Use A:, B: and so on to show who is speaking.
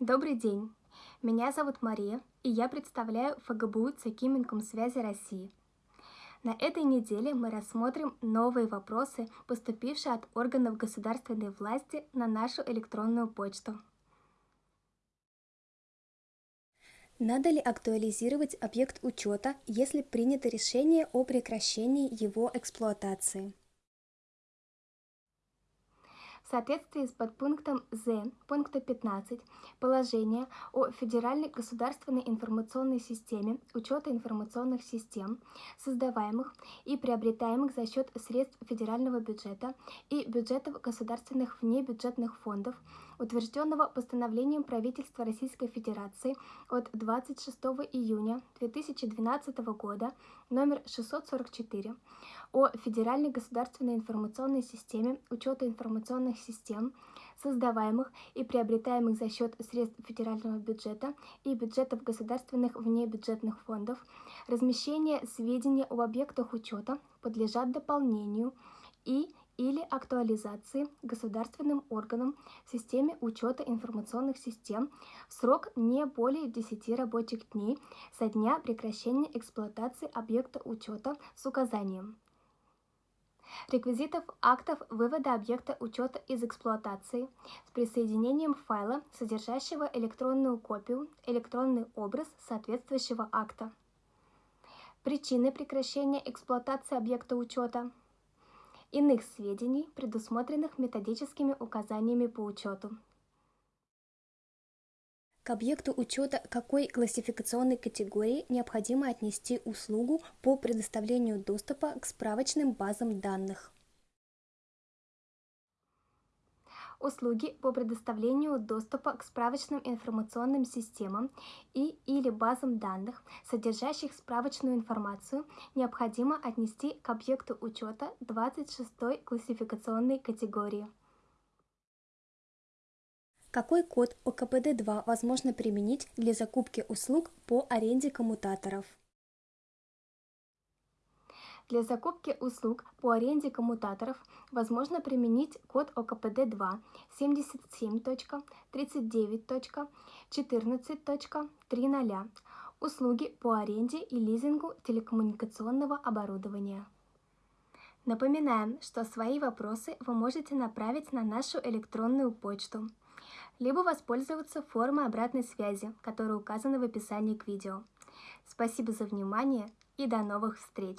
A: Добрый день! Меня зовут Мария, и я представляю ФГБУ ЦК связи России. На этой неделе мы рассмотрим новые вопросы, поступившие от органов государственной власти на нашу электронную почту. Надо ли актуализировать объект учета, если принято решение о прекращении его эксплуатации? В соответствии с подпунктом З пункта 15 положения о Федеральной государственной информационной системе учета информационных систем, создаваемых и приобретаемых за счет средств федерального бюджета и бюджетов государственных внебюджетных фондов, утвержденного постановлением правительства Российской Федерации от 26 июня 2012 года номер 644 о Федеральной государственной информационной системе учета информационных систем, создаваемых и приобретаемых за счет средств федерального бюджета и бюджетов государственных внебюджетных фондов, размещение сведений об объектах учета подлежат дополнению и или актуализации государственным органом в системе учета информационных систем в срок не более 10 рабочих дней со дня прекращения эксплуатации объекта учета с указанием реквизитов актов вывода объекта учета из эксплуатации с присоединением файла, содержащего электронную копию, электронный образ соответствующего акта. Причины прекращения эксплуатации объекта учета. Иных сведений, предусмотренных методическими указаниями по учету к объекту учета какой классификационной категории необходимо отнести услугу по предоставлению доступа к справочным базам данных. услуги по предоставлению доступа к справочным информационным системам и или базам данных, содержащих справочную информацию, необходимо отнести к объекту учета 26 классификационной категории. Какой код ОКПД-2 возможно применить для закупки услуг по аренде коммутаторов? Для закупки услуг по аренде коммутаторов возможно применить код ОКПД-2 77.39.14.30 услуги по аренде и лизингу телекоммуникационного оборудования. Напоминаем, что свои вопросы вы можете направить на нашу электронную почту – либо воспользоваться формой обратной связи, которая указана в описании к видео. Спасибо за внимание и до новых встреч!